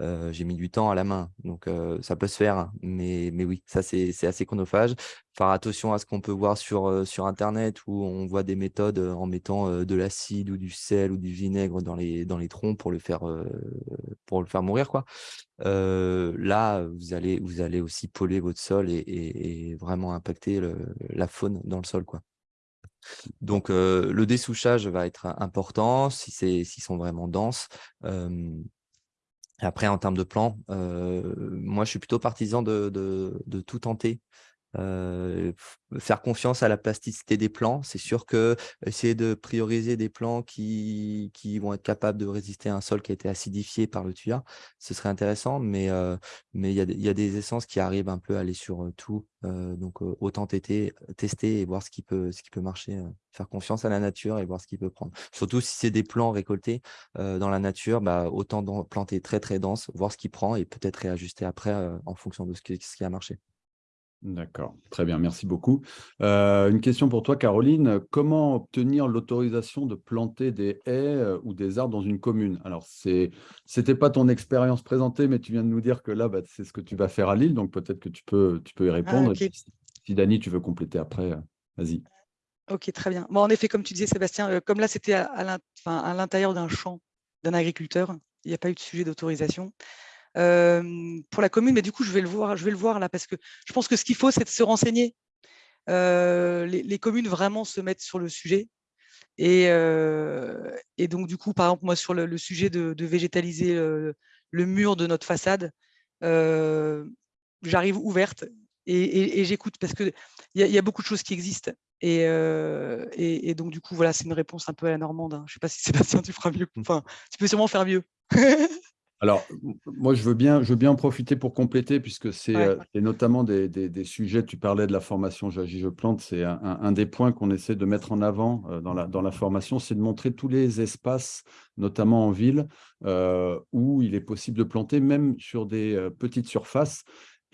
Euh, j'ai mis du temps à la main, donc euh, ça peut se faire. Hein. Mais, mais oui, ça, c'est assez chronophage. Faire attention à ce qu'on peut voir sur, sur Internet où on voit des méthodes en mettant de l'acide ou du sel ou du vinaigre dans les, dans les troncs pour le faire, pour le faire mourir. Quoi là, vous allez, vous allez aussi polluer votre sol et, vraiment impacter la faune dans le sol. Quoi. Donc, le dessouchage va être important si s'ils sont vraiment denses. après, en termes de plan, moi, je suis plutôt partisan de tout tenter faire confiance à la plasticité des plants. C'est sûr que essayer de prioriser des plants qui, qui, vont être capables de résister à un sol qui a été acidifié par le tuyau, ce serait intéressant, mais mais il y, a des essences qui arrivent un peu à aller sur tout. donc autant tester, tester et voir ce qui peut, ce qui peut marcher. faire confiance à la nature et voir ce qui peut prendre. Surtout si c'est des plants récoltés dans la nature, bah, autant planter très très dense, voir ce qui prend et peut-être réajuster après en fonction de ce ce qui a marché. D'accord, très bien, merci beaucoup. Euh, une question pour toi, Caroline. Comment obtenir l'autorisation de planter des haies euh, ou des arbres dans une commune? Alors, ce n'était pas ton expérience présentée, mais tu viens de nous dire que là, bah, c'est ce que tu vas faire à Lille, donc peut-être que tu peux, tu peux y ah, répondre. si Dani, tu veux compléter après, euh, vas-y. Ok, très bien. Bon, en effet, comme tu disais, Sébastien, comme là, c'était à l'intérieur d'un champ d'un agriculteur, il n'y a pas eu de sujet d'autorisation pour la commune, mais du coup, je vais le voir, je vais le voir là, parce que je pense que ce qu'il faut, c'est de se renseigner. les, communes vraiment se mettent sur le sujet. Et, et, donc, du coup, par exemple, moi, sur le, sujet de, végétaliser le, mur de notre façade, j'arrive ouverte et, j'écoute parce qu'il y, y, a beaucoup de choses qui existent. Et, et donc, du coup, voilà, c'est une réponse un peu à la normande. Hein. Je ne sais pas si [laughs] Sébastien, tu feras mieux. Mmh. Enfin, tu peux sûrement faire mieux. [laughs] Alors, moi, je veux, bien, je veux bien en profiter pour compléter, puisque c'est euh, notamment des, sujets, tu parlais de la formation J'agis, je plante, c'est un, des points qu'on essaie de mettre en avant euh, dans, la, dans la formation, c'est de montrer tous les espaces, notamment en ville, euh, où il est possible de planter, même sur des petites surfaces.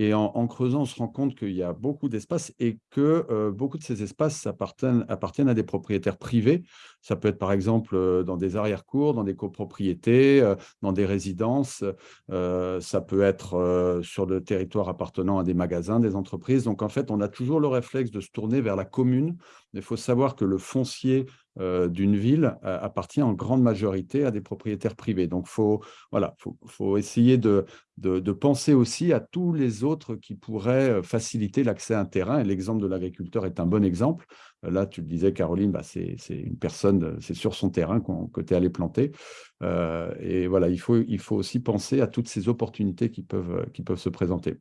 Et en, creusant, on se rend compte qu'il y a beaucoup d'espaces et que euh, beaucoup de ces espaces appartiennent, à des propriétaires privés. Ça peut être par exemple euh, dans des arrière-cours, dans des copropriétés, euh, dans des résidences. ça peut être sur le territoire appartenant à des magasins, des entreprises. Donc en fait, on a toujours le réflexe de se tourner vers la commune. Il faut savoir que le foncier d'une ville euh, appartient en grande majorité à des propriétaires privés. Donc, il faut, voilà, faut, essayer de, de, penser aussi à tous les autres qui pourraient euh, faciliter l'accès à un terrain. Et l'exemple de l'agriculteur est un bon exemple. Là, tu le disais, Caroline, bah, c'est une personne, c'est sur son terrain que tu es allé planter. et voilà, il faut, il faut aussi penser à toutes ces opportunités qui peuvent, qui peuvent se présenter.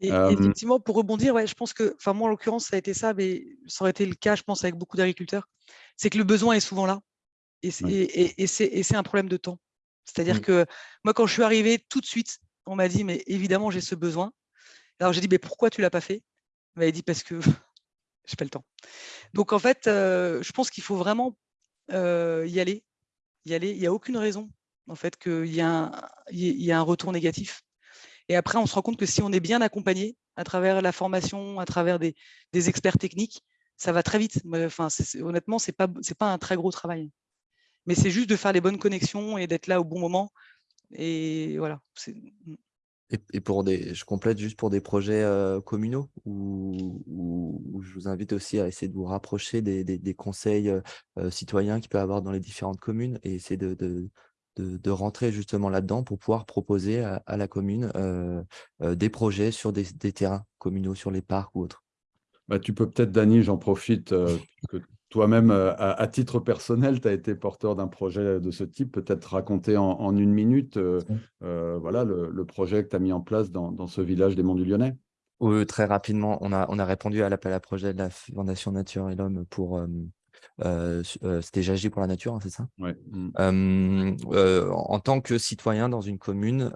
Et, effectivement, pour rebondir, ouais, je pense que, enfin moi en l'occurrence, ça a été ça, mais ça aurait été le cas, je pense, avec beaucoup d'agriculteurs, c'est que le besoin est souvent là. Et c'est un problème de temps. C'est-à-dire mmh. que moi, quand je suis arrivé, tout de suite, on m'a dit, mais évidemment, j'ai ce besoin. Alors j'ai dit, mais pourquoi tu ne l'as pas fait? Il m'avait dit, parce que [laughs] j'ai pas le temps. Donc en fait, je pense qu'il faut vraiment y aller. Y aller. Il n'y a aucune raison, en fait, qu'il y, y, a un retour négatif. Et après, on se rend compte que si on est bien accompagné à travers la formation, à travers des, experts techniques, ça va très vite. Enfin, honnêtement, ce n'est pas, un très gros travail. Mais c'est juste de faire les bonnes connexions et d'être là au bon moment. Et voilà. Mmh. Et, pour des, je complète juste pour des projets communaux où, je vous invite aussi à essayer de vous rapprocher des, conseils citoyens qu'il peut y avoir dans les différentes communes et essayer de, rentrer justement là-dedans pour pouvoir proposer à, la commune des projets sur des, terrains communaux, sur les parcs ou autres. Bah, tu peux peut-être, Dany, j'en profite, que toi-même, à, titre personnel, tu as été porteur d'un projet de ce type, peut-être raconter en, une minute voilà, le, projet que tu as mis en place dans, ce village des Monts du Lyonnais. Oui, très rapidement, on a, on a répondu à l'appel à projet de la Fondation Nature et l'Homme pour c'était J'agis pour la nature, hein, c'est ça? Ouais. Mmh. En tant que citoyen dans une commune,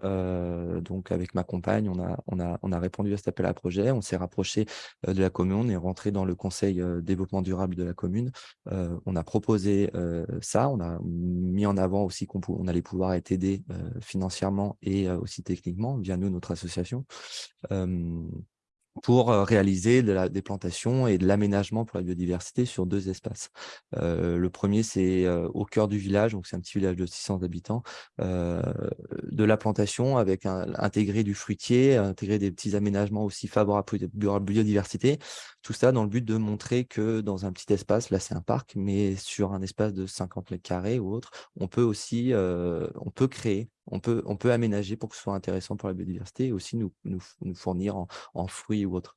donc avec ma compagne, on a, on, a, on a répondu à cet appel à projet, on s'est rapproché de la commune, on est rentré dans le conseil développement durable de la commune, on a proposé ça, on a mis en avant aussi qu'on on allait pouvoir être aidé financièrement et aussi techniquement via nous, notre association pour réaliser des plantations et de l'aménagement pour la biodiversité sur deux espaces. le premier, c'est au cœur du village, donc c'est un petit village de 600 habitants, de la plantation avec un, intégré du fruitier, intégrer des petits aménagements aussi favorables à la biodiversité. Tout ça dans le but de montrer que dans un petit espace, là c'est un parc, mais sur un espace de 50 mètres carrés ou autre, on peut aussi on peut créer on peut, on peut aménager pour que ce soit intéressant pour la biodiversité et aussi nous, nous, fournir en, fruits ou autres.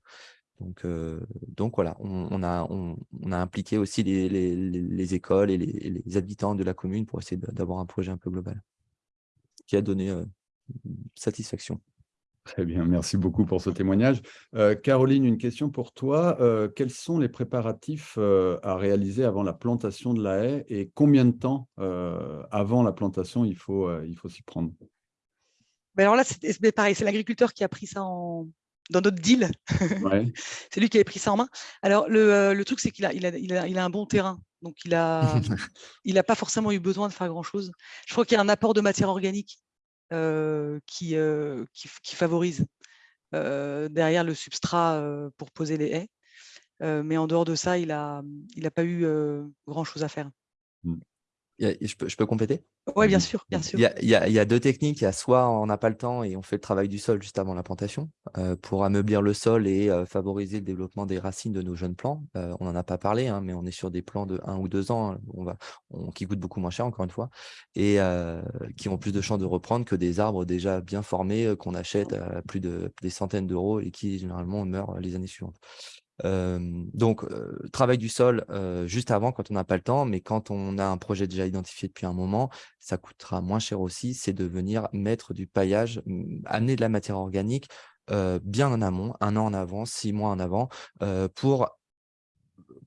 Donc, euh, donc voilà, on, a, on, a impliqué aussi les, les, écoles et les, habitants de la commune pour essayer d'avoir un projet un peu global qui a donné euh, satisfaction. Très bien, merci beaucoup pour ce témoignage. Euh, Caroline, une question pour toi. Euh, quels sont les préparatifs euh, à réaliser avant la plantation de la haie et combien de temps avant la plantation il faut, il faut s'y prendre? Ben Alors là, c'est pareil, c'est l'agriculteur qui a pris ça en, dans notre deal. [laughs] c'est lui qui avait pris ça en main. Alors, le, truc, c'est qu'il a, il a, il a, il a, un bon terrain. Donc, il n'a [laughs] il a pas forcément eu besoin de faire grand-chose. Je crois qu'il y a un apport de matière organique qui, qui, favorise derrière le substrat pour poser les haies. mais en dehors de ça, il n'a pas eu grand-chose à faire. Mmh je, peux, je peux compléter? Oui, bien sûr, bien sûr. Il y, a, il, y a, deux techniques. Il y a soit on n'a pas le temps et on fait le travail du sol juste avant la plantation euh, pour ameublir le sol et euh, favoriser le développement des racines de nos jeunes plants. Euh, on n'en a pas parlé, hein, mais on est sur des plants de 1 ou 2 ans hein, on va, qui coûtent beaucoup moins cher, encore une fois, et qui ont plus de chances de reprendre que des arbres déjà bien formés qu'on achète à plus de des centaines d'euros et qui généralement meurent les années suivantes donc, travail du sol juste avant quand on n'a pas le temps, mais quand on a un projet déjà identifié depuis un moment, ça coûtera moins cher aussi, c'est de venir mettre du paillage, amener de la matière organique bien en amont, un an en avant, six mois en avant, pour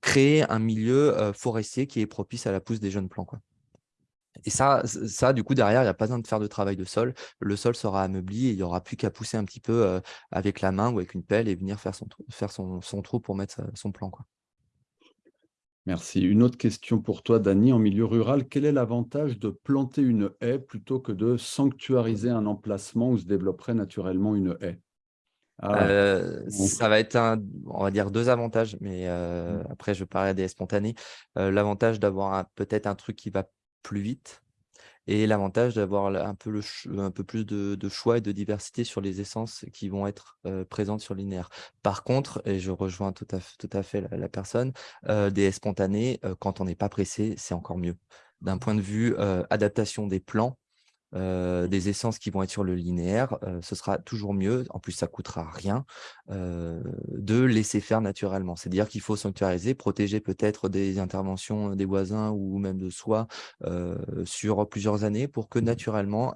créer un milieu forestier qui est propice à la pousse des jeunes plants. Quoi. Et ça, ça, du coup, derrière, il n'y a pas besoin de faire de travail de sol. Le sol sera ameubli et il n'y aura plus qu'à pousser un petit peu avec la main ou avec une pelle et venir faire son, faire son, trou pour mettre son plan. Quoi. Merci. Une autre question pour toi, Dany. En milieu rural, quel est l'avantage de planter une haie plutôt que de sanctuariser un emplacement où se développerait naturellement une haie? Ah, ça va être, un, on va dire, deux avantages, mais mmh. après, je parlerai des spontanés. L'avantage d'avoir peut-être un truc qui va plus vite et l'avantage d'avoir un peu, plus de, choix et de diversité sur les essences qui vont être présentes sur linéaire. Par contre, et je rejoins tout à, tout à fait la, personne, des spontanés, quand on n'est pas pressé, c'est encore mieux. D'un point de vue adaptation des plans, euh, des essences qui vont être sur le linéaire, euh, ce sera toujours mieux, en plus ça coûtera rien, euh, de laisser faire naturellement. C'est-à-dire qu'il faut sanctuariser, protéger peut-être des interventions des voisins ou même de soi sur plusieurs années pour que naturellement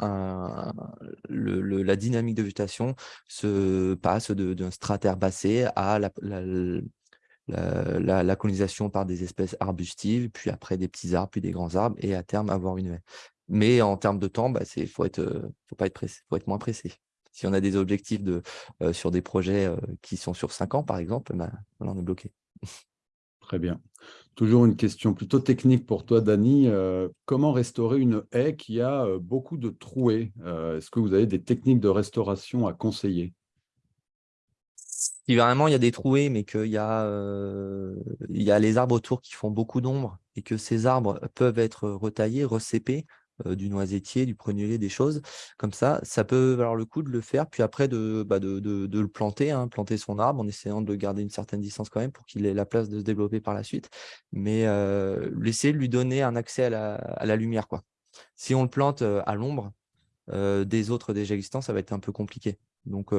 la dynamique de végétation se passe d'un strat herbacé à la, la, colonisation par des espèces arbustives, puis après des petits arbres, puis des grands arbres, et à terme avoir une haie. Mais en termes de temps, il bah, ne faut, être, faut, pas être pressé, faut être moins pressé. Si on a des objectifs de, sur des projets qui sont sur cinq ans, par exemple, bah, on est bloqué. [laughs] Très bien. Toujours une question plutôt technique pour toi, Dani. comment restaurer une haie qui a beaucoup de trouées Est-ce que vous avez des techniques de restauration à conseiller? Si vraiment il y a des trouées, mais qu'il y, a, il y a les arbres autour qui font beaucoup d'ombre et que ces arbres peuvent être retaillés, recépés, du noisetier, du prunellier, des choses comme ça, ça peut valoir le coup de le faire, puis après de, bah le planter, hein, planter son arbre en essayant de garder une certaine distance quand même pour qu'il ait la place de se développer par la suite, mais laisser lui donner un accès à la, lumière. Si on le plante à l'ombre des autres déjà existants, ça va être un peu compliqué. Donc,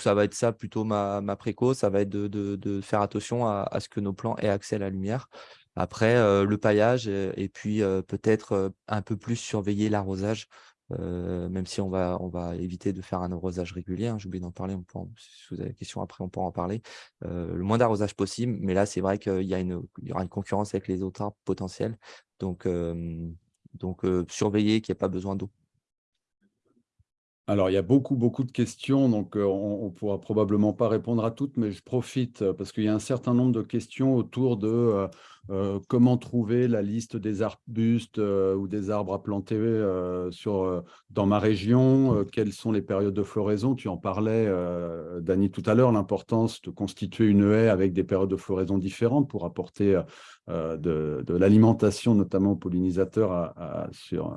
ça va être ça plutôt ma, ma préco, ça va être de, de, faire attention à, à, ce que nos plants aient accès à la lumière. Après, le paillage et, puis peut-être un peu plus surveiller l'arrosage, même si on va, on va éviter de faire un arrosage régulier. Hein, J'ai oublié d'en parler, on si vous avez des questions après, on pourra en parler. le moins d'arrosage possible, mais là, c'est vrai qu'il y, y, aura une concurrence avec les autres arbres potentiels. Donc, donc surveiller qu'il n'y ait pas besoin d'eau. Alors, il y a beaucoup, beaucoup de questions, donc on ne pourra probablement pas répondre à toutes, mais je profite parce qu'il y a un certain nombre de questions autour de comment trouver la liste des arbustes ou des arbres à planter sur, dans ma région, quelles sont les périodes de floraison. Tu en parlais, Dani, tout à l'heure, l'importance de constituer une haie avec des périodes de floraison différentes pour apporter de, l'alimentation, notamment aux pollinisateurs, sur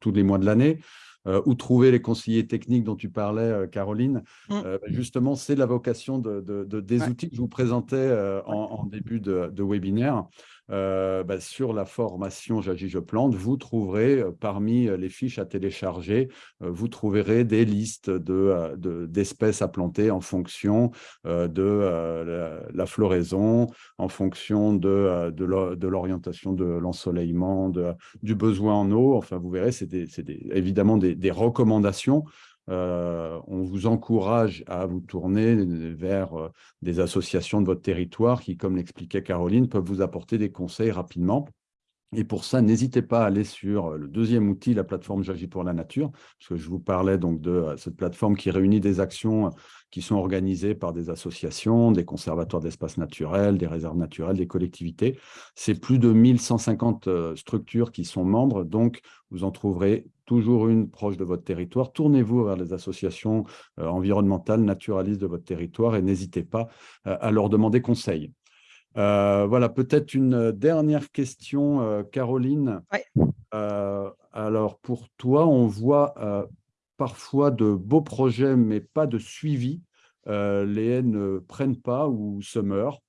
tous les mois de l'année. Euh, où trouver les conseillers techniques dont tu parlais, euh, Caroline. Mmh. Euh, bah, justement, c'est la vocation de, des outils que je vous présentais en, début de, webinaire. Euh, bah, sur la formation J'agis, je plante, vous trouverez euh, parmi euh, les fiches à télécharger, vous trouverez des listes d'espèces de, à planter en fonction de la, floraison, en fonction de, de l'orientation de l'ensoleillement, du besoin en eau. Enfin, vous verrez, c'est évidemment des recommandations euh, on vous encourage à vous tourner vers euh, des associations de votre territoire qui, comme l'expliquait Caroline, peuvent vous apporter des conseils rapidement. Et pour ça, n'hésitez pas à aller sur euh, le deuxième outil, la plateforme J'agis pour la nature, parce que je vous parlais donc de cette plateforme qui réunit des actions qui sont organisées par des associations, des conservatoires d'espaces naturels, des réserves naturelles, des collectivités. C'est plus de 1150 structures qui sont membres, donc vous en trouverez toujours une proche de votre territoire. Tournez-vous vers les associations euh, environnementales, naturalistes de votre territoire et n'hésitez pas euh, à leur demander conseil. Euh, voilà, peut-être une dernière question, Caroline. alors, pour toi, on voit parfois de beaux projets, mais pas de suivi. les haies ne prennent pas ou se meurent.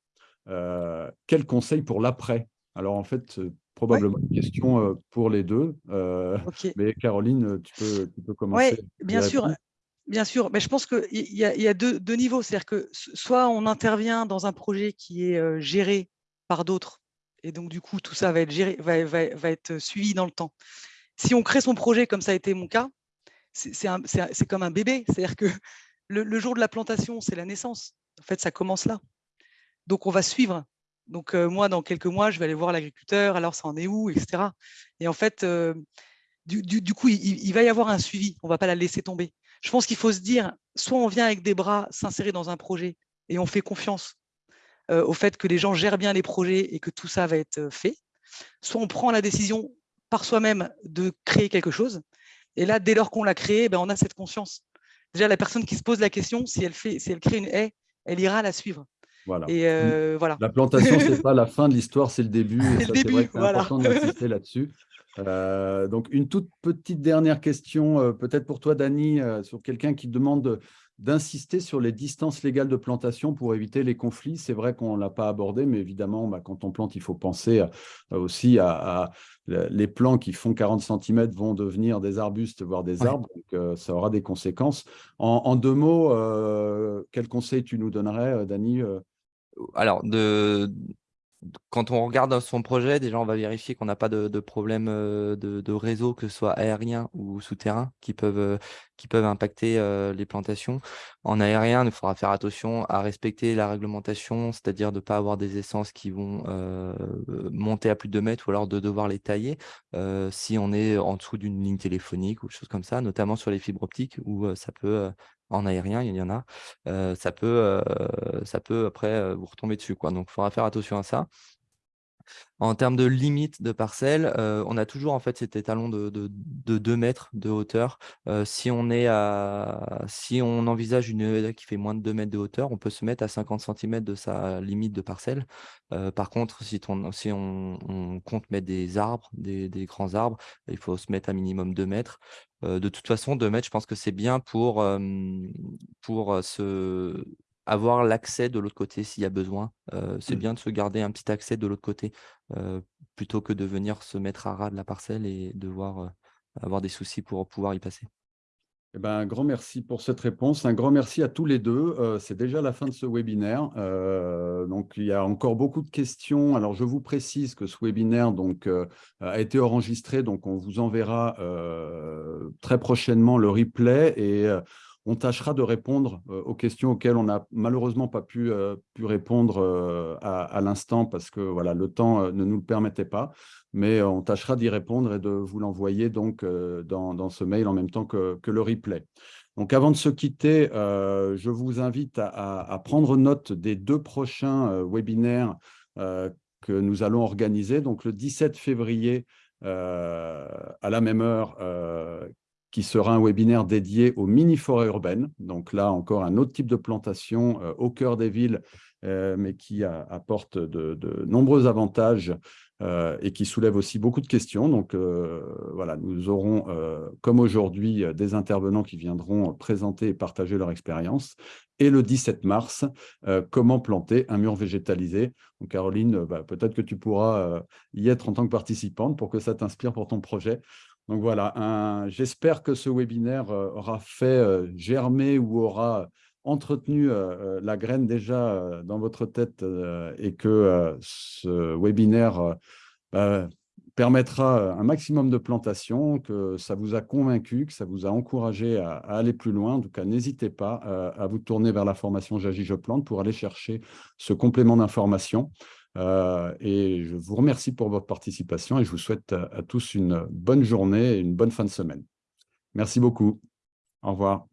quel conseil pour l'après? Alors, en fait, probablement une question pour les deux. Mais Caroline, tu peux, tu peux commencer. Oui, bien sûr. Bien sûr, mais je pense qu'il y a, deux, niveaux. C'est-à-dire que soit on intervient dans un projet qui est géré par d'autres, et donc du coup, tout ça va être, suivi dans le temps. Si on crée son projet, comme ça a été mon cas, c'est comme un bébé. C'est-à-dire que le, le, jour de la plantation, c'est la naissance. En fait, ça commence là. Donc, on va suivre donc, moi, dans quelques mois, je vais aller voir l'agriculteur, alors ça en est où, etc. Et en fait, du, coup, il, va y avoir un suivi, on ne va pas la laisser tomber. Je pense qu'il faut se dire, soit on vient avec des bras s'insérer dans un projet et on fait confiance au fait que les gens gèrent bien les projets et que tout ça va être fait, soit on prend la décision par soi-même de créer quelque chose. Et là, dès lors qu'on l'a créé, ben, on a cette conscience. Déjà, la personne qui se pose la question, si elle, fait, si elle crée une haie, elle ira la suivre. Voilà. Et euh, voilà. La plantation, ce n'est [laughs] pas la fin de l'histoire, c'est le début. C'est vrai c'est important d'insister là-dessus. Euh, donc, une toute petite dernière question, euh, peut-être pour toi, Dani, sur quelqu'un qui demande d'insister sur les distances légales de plantation pour éviter les conflits. C'est vrai qu'on ne l'a pas abordé, mais évidemment, bah, quand on plante, il faut penser aussi à, les plants qui font 40 cm vont devenir des arbustes, voire des arbres, donc ça aura des conséquences. En, deux mots, quel conseil tu nous donnerais, Dany Alors, de, quand on regarde son projet, déjà, on va vérifier qu'on n'a pas de, problème euh, de, réseau, que ce soit aérien ou souterrain, qui peuvent, euh, qui peuvent impacter euh, les plantations. En aérien, il faudra faire attention à respecter la réglementation, c'est-à-dire de ne pas avoir des essences qui vont monter à plus de 2 mètres ou alors de devoir les tailler si on est en dessous d'une ligne téléphonique ou choses comme ça, notamment sur les fibres optiques où ça peut en aérien, il y en a, ça, peut, après vous retomber dessus. Quoi. Donc, il faudra faire attention à ça. En termes de limite de parcelle, on a toujours en fait cet étalon de, de, 2 mètres de hauteur. si, on est à, si on envisage une haie qui fait moins de 2 mètres de hauteur, on peut se mettre à 50 cm de sa limite de parcelle. par contre, si, on, compte mettre des arbres, des, des, grands arbres, il faut se mettre à minimum 2 mètres. de toute façon, 2 mètres, je pense que c'est bien pour, pour se avoir l'accès de l'autre côté s'il y a besoin. c'est mmh. bien de se garder un petit accès de l'autre côté plutôt que de venir se mettre à ras de la parcelle et devoir avoir des soucis pour pouvoir y passer. Eh ben, un grand merci pour cette réponse. Un grand merci à tous les deux. C'est déjà la fin de ce webinaire. donc, il y a encore beaucoup de questions. Alors, je vous précise que ce webinaire donc, a été enregistré. Donc, on vous enverra très prochainement le replay. Et on tâchera de répondre euh, aux questions auxquelles on n'a malheureusement pas pu, euh, répondre euh, à, l'instant parce que voilà, le temps ne nous le permettait pas. Mais on tâchera d'y répondre et de vous l'envoyer donc dans, ce mail en même temps que, le replay. Donc, avant de se quitter, je vous invite à, prendre note des deux prochains webinaires que nous allons organiser. Donc, le 17 février, à la même heure, qui sera un webinaire dédié aux mini-forêts urbaines. Donc là, encore un autre type de plantation euh, au cœur des villes, euh, mais qui apporte de, nombreux avantages euh, et qui soulève aussi beaucoup de questions. Donc voilà, nous aurons, comme aujourd'hui, des intervenants qui viendront présenter et partager leur expérience. Et le 17 mars, comment planter un mur végétalisé? Donc Caroline, bah, peut-être que tu pourras y être en tant que participante pour que ça t'inspire pour ton projet. Donc voilà, j'espère que ce webinaire euh, aura fait euh, germer ou aura entretenu euh, la graine déjà dans votre tête et que ce webinaire permettra un maximum de plantation, que ça vous a convaincu, que ça vous a encouragé à, aller plus loin. En tout cas, n'hésitez pas à vous tourner vers la formation J'agis, je plante pour aller chercher ce complément d'information. Euh, et je vous remercie pour votre participation et je vous souhaite à tous une bonne journée et une bonne fin de semaine. Merci beaucoup. Au revoir.